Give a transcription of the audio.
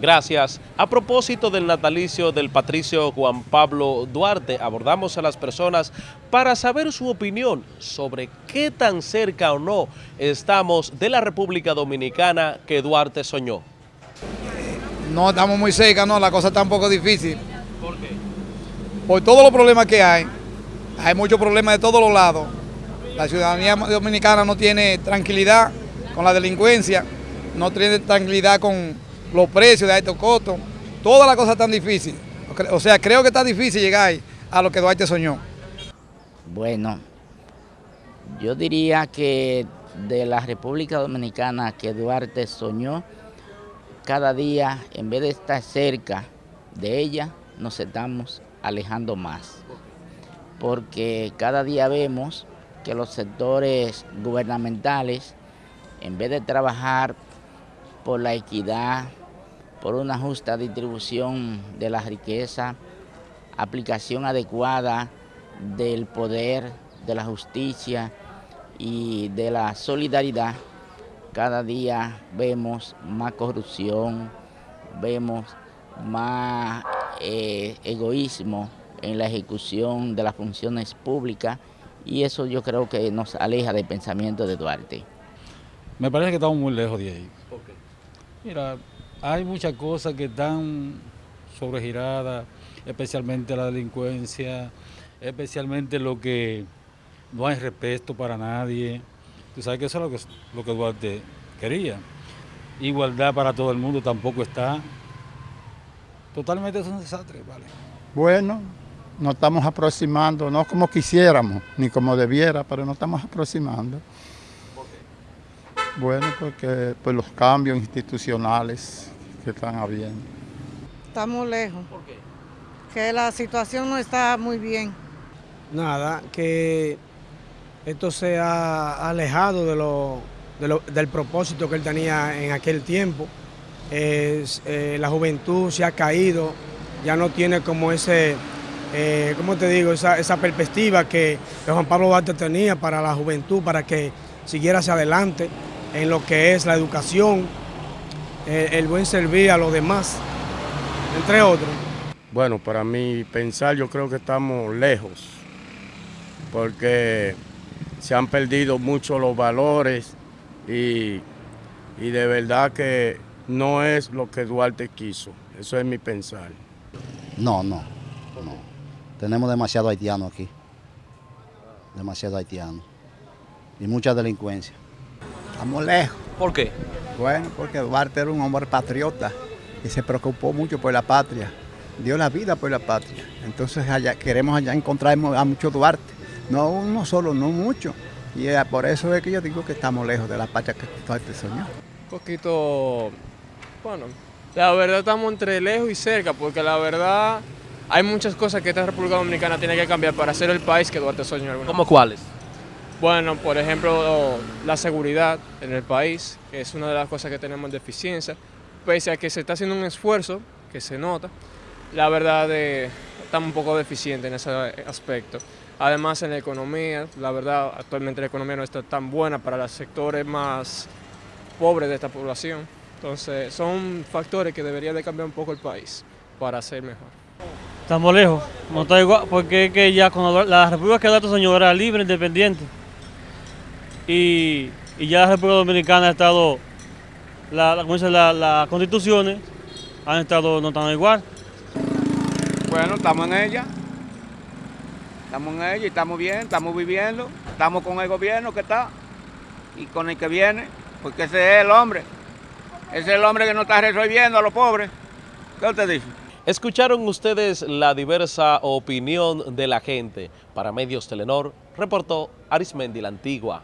Gracias. A propósito del natalicio del patricio Juan Pablo Duarte, abordamos a las personas para saber su opinión sobre qué tan cerca o no estamos de la República Dominicana que Duarte soñó. No estamos muy cerca, no, la cosa está un poco difícil. ¿Por qué? Por todos los problemas que hay, hay muchos problemas de todos los lados. La ciudadanía dominicana no tiene tranquilidad con la delincuencia, no tiene tranquilidad con los precios de estos costos. Todas las cosas están difíciles. O sea, creo que está difícil llegar a lo que Duarte soñó. Bueno, yo diría que de la República Dominicana que Duarte soñó, cada día, en vez de estar cerca de ella, nos estamos alejando más. Porque cada día vemos que los sectores gubernamentales, en vez de trabajar por la equidad, por una justa distribución de la riqueza, aplicación adecuada del poder, de la justicia y de la solidaridad, cada día vemos más corrupción, vemos más eh, egoísmo en la ejecución de las funciones públicas y eso yo creo que nos aleja del pensamiento de Duarte. Me parece que estamos muy lejos de ahí. Mira, hay muchas cosas que están sobregiradas, especialmente la delincuencia, especialmente lo que no hay respeto para nadie. Tú sabes que eso es lo que, lo que Duarte quería. Igualdad para todo el mundo tampoco está. Totalmente es un desastre, ¿vale? Bueno, nos estamos aproximando, no como quisiéramos, ni como debiera, pero nos estamos aproximando. Bueno, porque pues, los cambios institucionales que están habiendo. Estamos lejos, ¿Por qué? que la situación no está muy bien. Nada, que esto se ha alejado de lo, de lo- del propósito que él tenía en aquel tiempo. Es, eh, la juventud se ha caído, ya no tiene como ese, eh, ¿cómo te digo? Esa, esa perspectiva que, que Juan Pablo Duarte tenía para la juventud, para que siguiera hacia adelante en lo que es la educación, el buen servir a los demás, entre otros. Bueno, para mí pensar yo creo que estamos lejos, porque se han perdido mucho los valores y, y de verdad que no es lo que Duarte quiso. Eso es mi pensar. No, no, no. Tenemos demasiado haitiano aquí. Demasiado haitiano. Y mucha delincuencia. Estamos lejos. ¿Por qué? Bueno, porque Duarte era un hombre patriota y se preocupó mucho por la patria. Dio la vida por la patria. Entonces allá, queremos allá encontrar a muchos Duarte. No uno solo, no mucho. Y eh, por eso es que yo digo que estamos lejos de la patria que Duarte soñó. Un poquito, bueno, la verdad estamos entre lejos y cerca, porque la verdad hay muchas cosas que esta República Dominicana tiene que cambiar para ser el país que Duarte soñó. ¿Cómo cuáles? Bueno, por ejemplo, la seguridad en el país, que es una de las cosas que tenemos en deficiencia, pese a que se está haciendo un esfuerzo, que se nota, la verdad eh, estamos un poco deficientes en ese aspecto. Además, en la economía, la verdad, actualmente la economía no está tan buena para los sectores más pobres de esta población. Entonces, son factores que debería de cambiar un poco el país para ser mejor. Estamos lejos, no está igual, porque es que ya cuando la República que Duarte soñó era libre, independiente. Y, y ya la República Dominicana ha estado, la, la- como dice, la- las constituciones han estado no están igual. Bueno, estamos en ella. Estamos en ella y estamos bien, estamos viviendo. Estamos con el gobierno que está y con el que viene, porque ese es el hombre. Ese es el hombre que no está resolviendo a los pobres. ¿Qué usted dice? Escucharon ustedes la diversa opinión de la gente. Para Medios Telenor, reportó Arismendi la Antigua.